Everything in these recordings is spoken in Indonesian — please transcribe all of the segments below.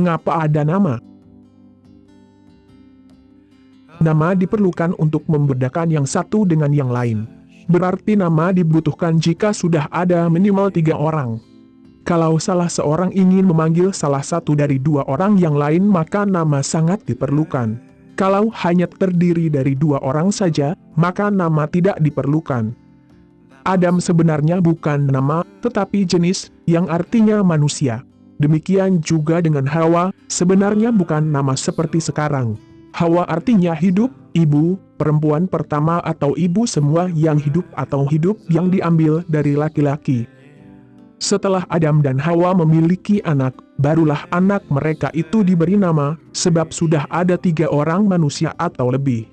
Mengapa ada nama? Nama diperlukan untuk membedakan yang satu dengan yang lain. Berarti nama dibutuhkan jika sudah ada minimal tiga orang. Kalau salah seorang ingin memanggil salah satu dari dua orang yang lain maka nama sangat diperlukan. Kalau hanya terdiri dari dua orang saja, maka nama tidak diperlukan. Adam sebenarnya bukan nama, tetapi jenis, yang artinya manusia. Demikian juga dengan Hawa, sebenarnya bukan nama seperti sekarang. Hawa artinya hidup, ibu, perempuan pertama atau ibu semua yang hidup atau hidup yang diambil dari laki-laki. Setelah Adam dan Hawa memiliki anak, barulah anak mereka itu diberi nama, sebab sudah ada tiga orang manusia atau lebih.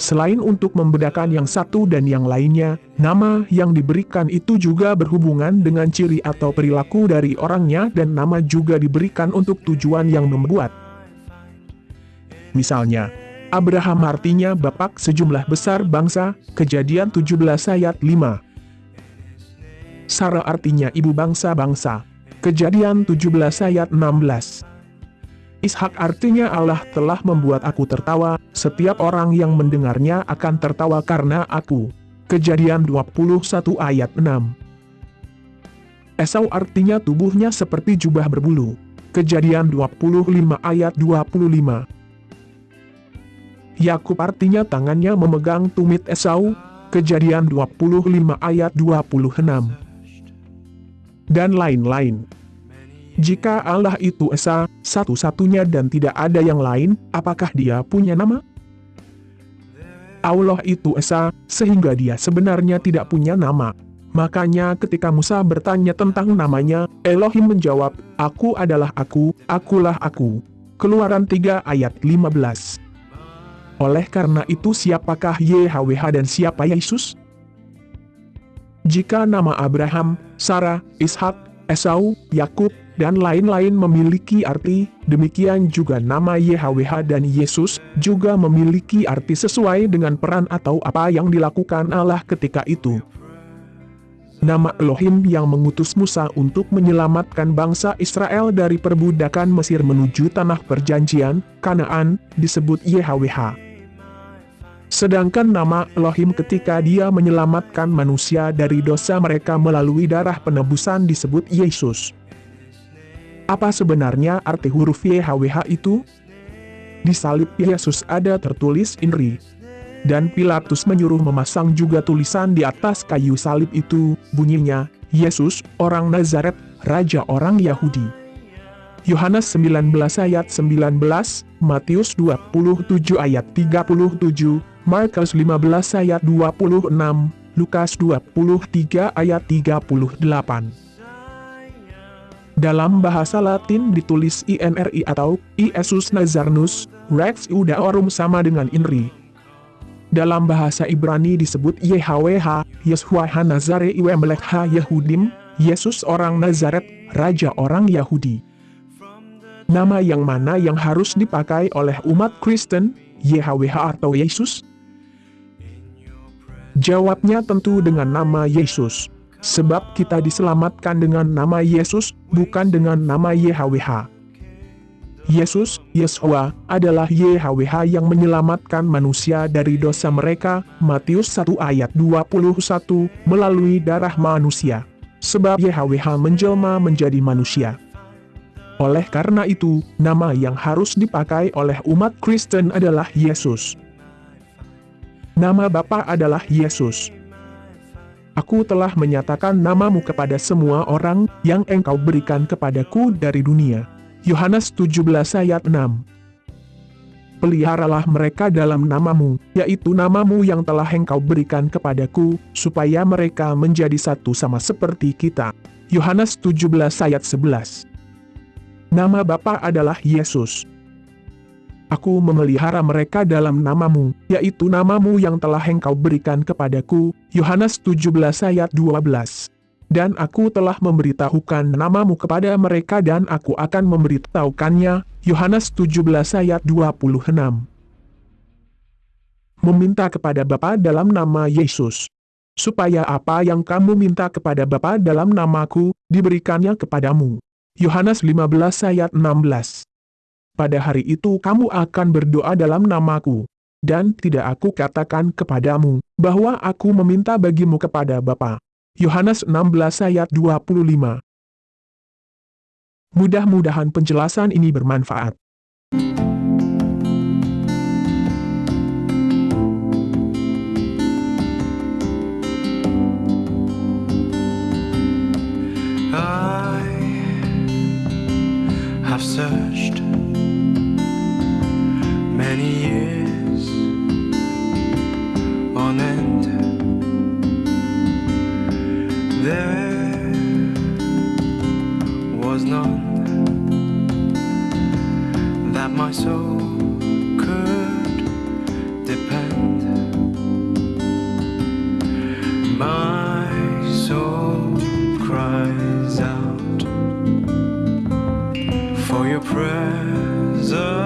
Selain untuk membedakan yang satu dan yang lainnya, nama yang diberikan itu juga berhubungan dengan ciri atau perilaku dari orangnya dan nama juga diberikan untuk tujuan yang membuat. Misalnya, Abraham artinya bapak sejumlah besar bangsa, kejadian 17 ayat 5. Sarah artinya ibu bangsa-bangsa, kejadian 17 ayat 16. Ishak artinya Allah telah membuat aku tertawa, setiap orang yang mendengarnya akan tertawa karena aku. Kejadian 21 ayat 6 Esau artinya tubuhnya seperti jubah berbulu. Kejadian 25 ayat 25 Yakub artinya tangannya memegang tumit Esau. Kejadian 25 ayat 26 Dan lain-lain. Jika Allah itu Esa, satu-satunya dan tidak ada yang lain, apakah dia punya nama? Allah itu Esa, sehingga dia sebenarnya tidak punya nama. Makanya ketika Musa bertanya tentang namanya, Elohim menjawab, Aku adalah aku, akulah aku. Keluaran 3 ayat 15 Oleh karena itu siapakah YHWH dan siapa Yesus? Jika nama Abraham, Sarah, Ishak, Esau, Yakub, dan lain-lain memiliki arti, demikian juga nama YHWH dan Yesus juga memiliki arti sesuai dengan peran atau apa yang dilakukan Allah ketika itu. Nama Elohim yang mengutus Musa untuk menyelamatkan bangsa Israel dari perbudakan Mesir menuju tanah perjanjian, Kanaan, disebut YHWH. Sedangkan nama Elohim ketika dia menyelamatkan manusia dari dosa mereka melalui darah penebusan disebut Yesus. Apa sebenarnya arti huruf YHWH itu? Di salib Yesus ada tertulis INRI. Dan Pilatus menyuruh memasang juga tulisan di atas kayu salib itu, bunyinya, Yesus, orang Nazaret, Raja orang Yahudi. Yohanes 19 ayat 19, Matius 27 ayat 37, Markus 15 ayat 26, Lukas 23 ayat 38. Dalam bahasa Latin ditulis INRI atau Iesus Nazarnus, Rex Iudaorum sama dengan INRI. Dalam bahasa Ibrani disebut YHWH, Yeshua Hanazare Iwe Melekha Yehudim, Yesus orang Nazaret, Raja orang Yahudi. Nama yang mana yang harus dipakai oleh umat Kristen, YHWH atau Yesus? Jawabnya tentu dengan nama Yesus. Sebab kita diselamatkan dengan nama Yesus, bukan dengan nama YHWH. Yesus, Yeshua, adalah YHWH yang menyelamatkan manusia dari dosa mereka, Matius 1 ayat 21, melalui darah manusia. Sebab YHWH menjelma menjadi manusia. Oleh karena itu, nama yang harus dipakai oleh umat Kristen adalah Yesus. Nama Bapa adalah Yesus. Aku telah menyatakan namamu kepada semua orang yang engkau berikan kepadaku dari dunia. Yohanes 17 ayat 6 Peliharalah mereka dalam namamu, yaitu namamu yang telah engkau berikan kepadaku, supaya mereka menjadi satu sama seperti kita. Yohanes 17 ayat 11 Nama Bapa adalah Yesus. Aku memelihara mereka dalam namamu, yaitu namamu yang telah engkau berikan kepadaku, Yohanes 17 ayat 12. Dan aku telah memberitahukan namamu kepada mereka dan aku akan memberitahukannya, Yohanes 17 ayat 26. Meminta kepada Bapa dalam nama Yesus. Supaya apa yang kamu minta kepada Bapa dalam namaku, diberikannya kepadamu. Yohanes 15 ayat 16 Pada hari itu kamu akan berdoa dalam namaku, dan tidak aku katakan kepadamu, bahwa aku meminta bagimu kepada Bapa. Yohanes 16 ayat 25 Mudah-mudahan penjelasan ini bermanfaat. Many years on end. There was none that my soul could depend. My soul cries out for your presence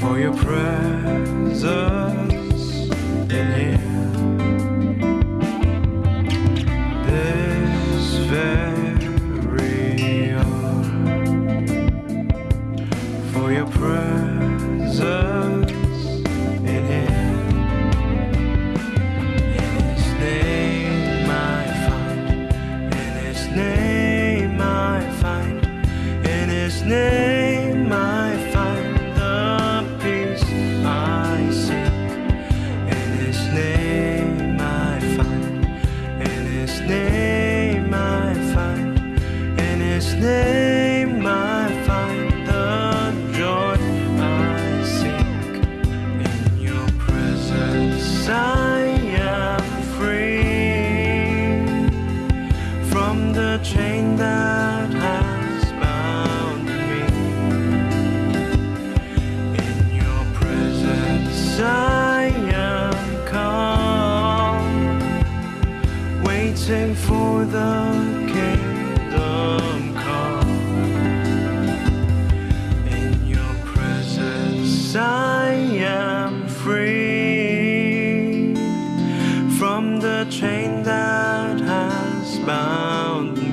for your presence in here. His name I find the joy I seek. In Your presence I am free from the chain that has bound me. In your presence I am calm, waiting for the chain that has bound me.